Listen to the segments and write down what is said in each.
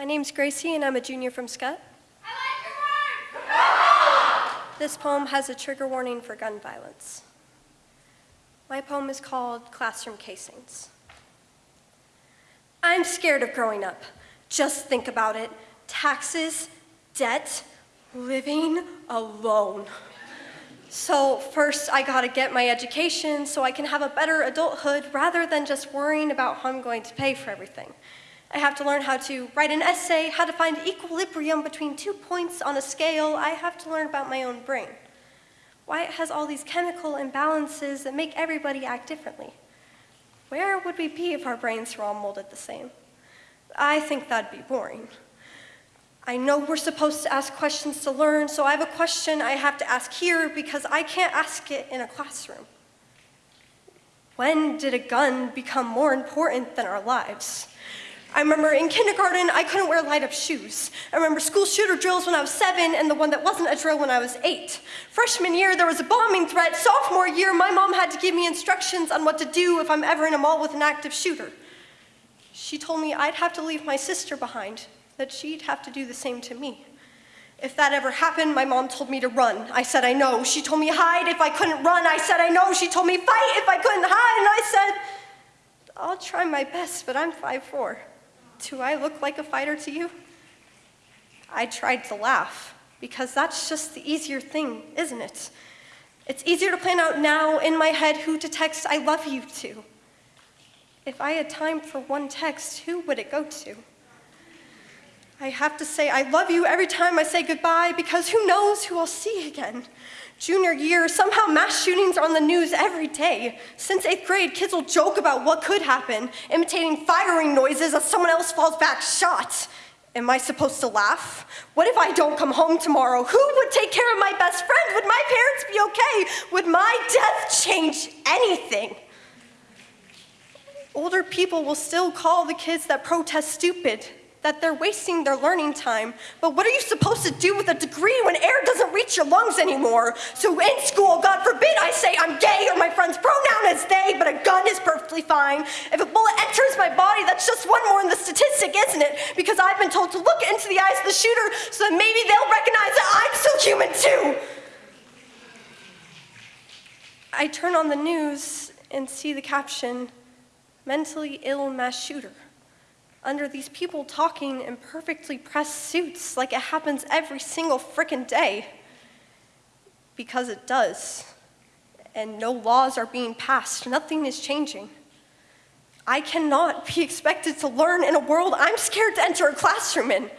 My name's Gracie, and I'm a junior from Scott. This poem has a trigger warning for gun violence. My poem is called Classroom Casings. I'm scared of growing up. Just think about it. Taxes, debt, living alone. So first I gotta get my education so I can have a better adulthood rather than just worrying about how I'm going to pay for everything. I have to learn how to write an essay, how to find equilibrium between two points on a scale. I have to learn about my own brain. Why it has all these chemical imbalances that make everybody act differently. Where would we be if our brains were all molded the same? I think that'd be boring. I know we're supposed to ask questions to learn, so I have a question I have to ask here because I can't ask it in a classroom. When did a gun become more important than our lives? I remember in kindergarten, I couldn't wear light up shoes. I remember school shooter drills when I was seven and the one that wasn't a drill when I was eight. Freshman year, there was a bombing threat. Sophomore year, my mom had to give me instructions on what to do if I'm ever in a mall with an active shooter. She told me I'd have to leave my sister behind, that she'd have to do the same to me. If that ever happened, my mom told me to run. I said I know. She told me hide if I couldn't run. I said I know. She told me fight if I couldn't hide. And I said, I'll try my best, but I'm 5'4". Do I look like a fighter to you? I tried to laugh, because that's just the easier thing, isn't it? It's easier to plan out now in my head who to text I love you to. If I had time for one text, who would it go to? I have to say I love you every time I say goodbye because who knows who I'll see again. Junior year, somehow mass shootings are on the news every day. Since eighth grade, kids will joke about what could happen, imitating firing noises as someone else falls back shot. Am I supposed to laugh? What if I don't come home tomorrow? Who would take care of my best friend? Would my parents be okay? Would my death change anything? Older people will still call the kids that protest stupid that they're wasting their learning time. But what are you supposed to do with a degree when air doesn't reach your lungs anymore? So in school, God forbid I say I'm gay or my friend's pronoun is they, but a gun is perfectly fine. If a bullet enters my body, that's just one more in the statistic, isn't it? Because I've been told to look into the eyes of the shooter so that maybe they'll recognize that I'm still human too. I turn on the news and see the caption, mentally ill mass shooter under these people talking in perfectly pressed suits like it happens every single frickin' day. Because it does. And no laws are being passed. Nothing is changing. I cannot be expected to learn in a world I'm scared to enter a classroom in.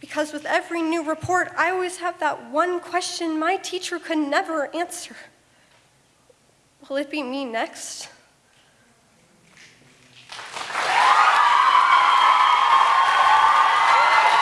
Because with every new report, I always have that one question my teacher could never answer. Will it be me next?